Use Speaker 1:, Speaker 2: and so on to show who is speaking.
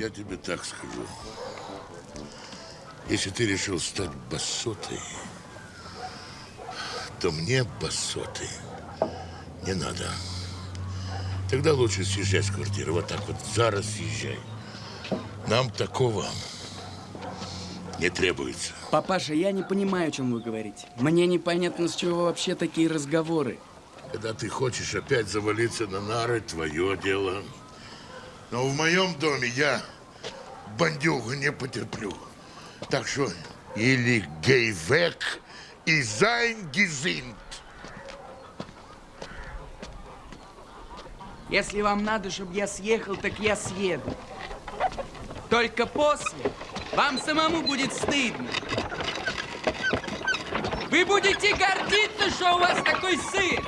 Speaker 1: Я тебе так скажу. Если ты решил стать басотой, то мне басоты не надо. Тогда лучше съезжай с квартиры. Вот так вот, зараз съезжай. Нам такого не требуется.
Speaker 2: Папаша, я не понимаю, о чем вы говорите. Мне непонятно, с чего вообще такие разговоры.
Speaker 1: Когда ты хочешь опять завалиться на нары, твое дело. Но в моем доме я бандюгу не потерплю. Так что или גיי אַוועק и זײַ געזונט.
Speaker 2: Если вам надо, чтобы я съехал, так я съеду. Только после вам самому будет стыдно. Вы будете гордиться, что у вас такой сын.